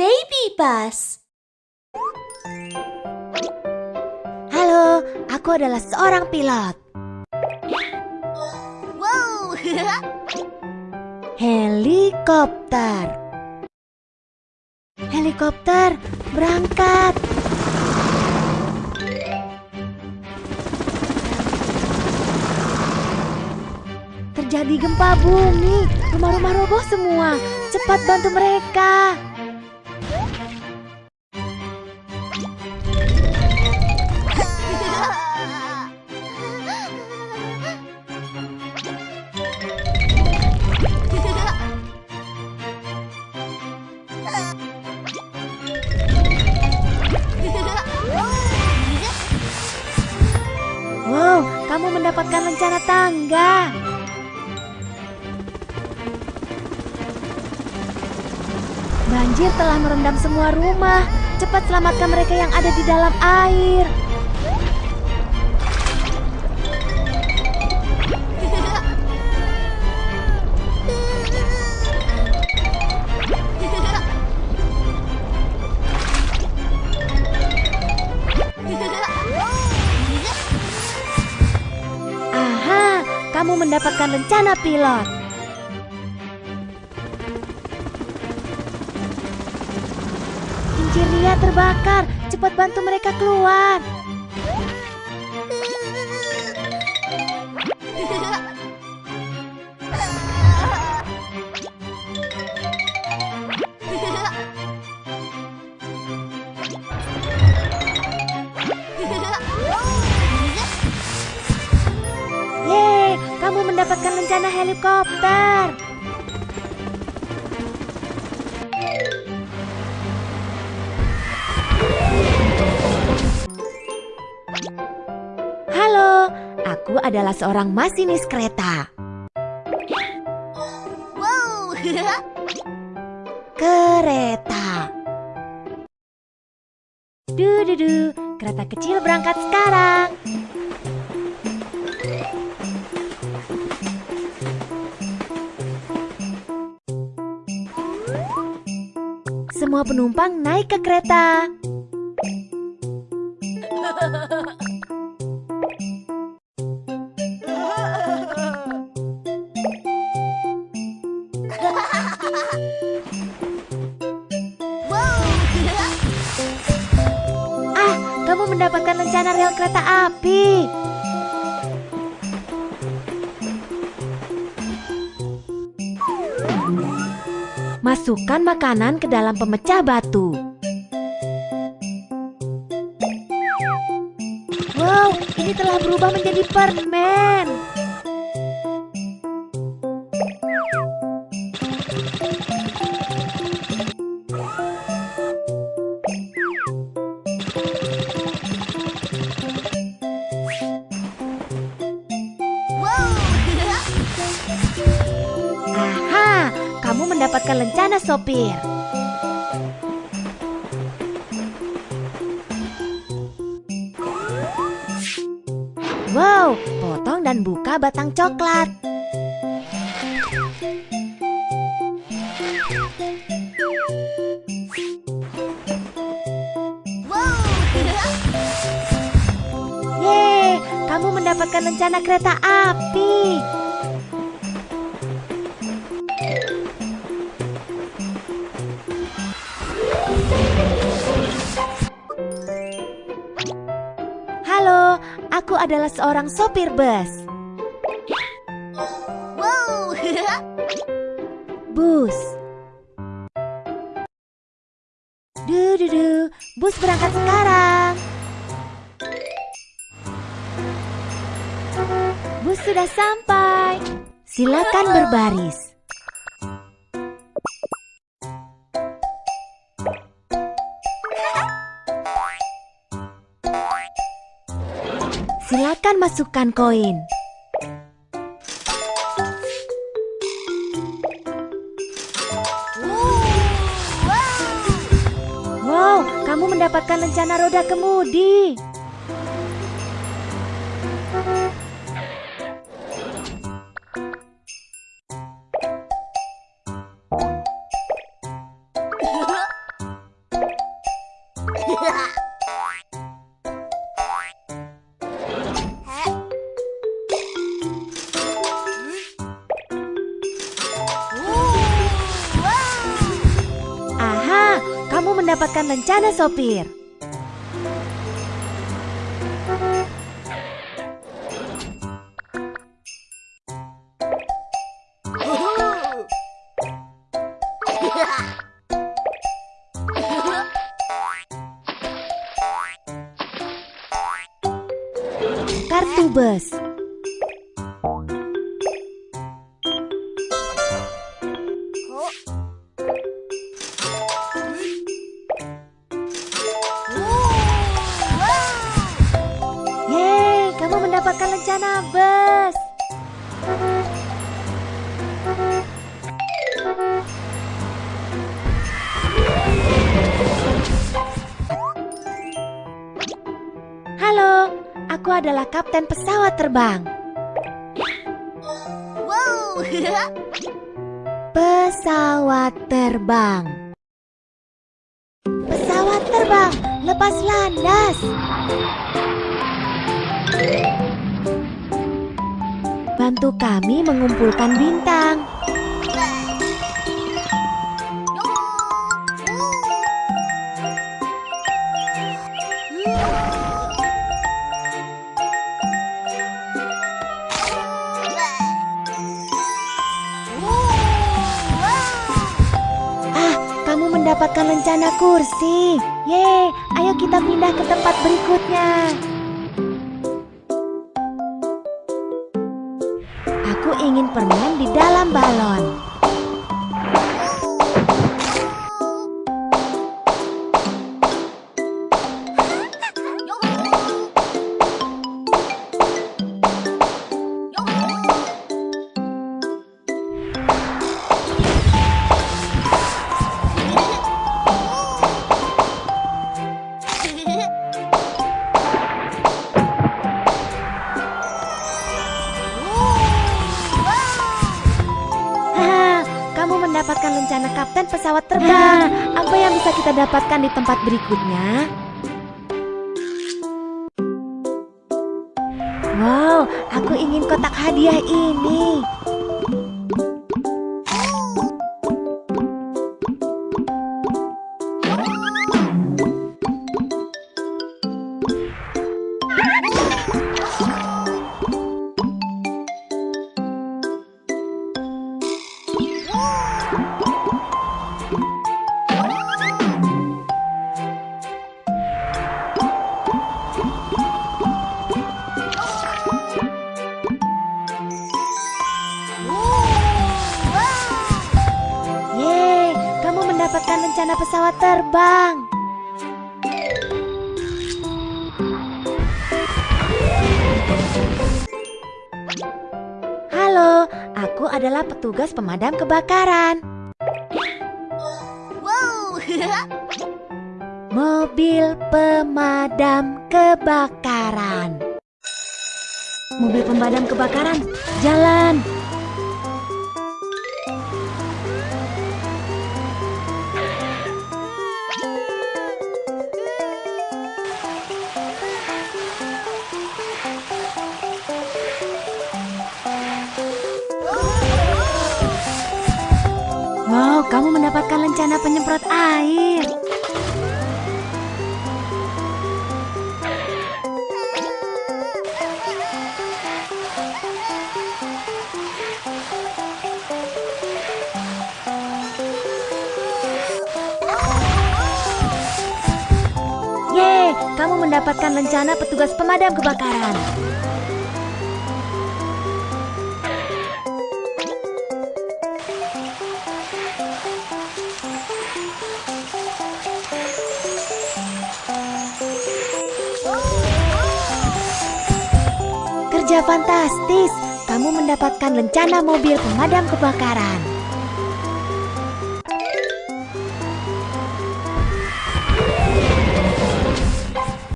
Baby Bus. Halo, aku adalah seorang pilot. Wow. Helikopter. Helikopter, berangkat. Terjadi gempa bumi, rumah-rumah roboh semua. Cepat bantu mereka. Wow, kamu mendapatkan lencana tangga. Banjir telah merendam semua rumah. Cepat selamatkan mereka yang ada di dalam air. Aha, kamu mendapatkan lencana pilot. Kincir Lia terbakar. Cepat bantu mereka keluar. Yeay, kamu mendapatkan lencana helikopter. Halo, aku adalah seorang masinis kereta. Wow. Kereta. Du-du-du, kereta kecil berangkat sekarang. Semua penumpang naik ke kereta. Ah, kamu mendapatkan lencana rel kereta api. Masukkan makanan ke dalam pemecah batu. Wow, ini telah berubah menjadi permen. Mendapatkan lencana sopir. Wow, potong dan buka batang coklat. Yeay, kamu mendapatkan lencana kereta api. Adalah seorang sopir bus. Wow. Bus. Du du du, bus berangkat sekarang. Bus sudah sampai. Silakan berbaris. Silakan masukkan koin. Wow, kamu mendapatkan lencana roda kemudi. Mendapatkan lencana sopir. Kartu bus. Mendapatkan lencana bus. Halo, aku adalah kapten pesawat terbang. Wow! Pesawat terbang. Pesawat terbang, lepas landas. Bantu kami mengumpulkan bintang. Ah, mendapatkan lencana kursi. Yeay, ayo kita pindah ke tempat berikutnya. Ingin permen di dalam balon. Terbang. Apa yang bisa kita dapatkan di tempat berikutnya? Wow, aku ingin kotak hadiah ini. Halo, aku adalah petugas pemadam kebakaran. Wow! Mobil pemadam kebakaran. Mobil pemadam kebakaran, jalan. Kamu mendapatkan lencana penyemprot air. Yeay, kamu mendapatkan lencana petugas pemadam kebakaran. Kerja fantastis, kamu mendapatkan lencana mobil pemadam kebakaran.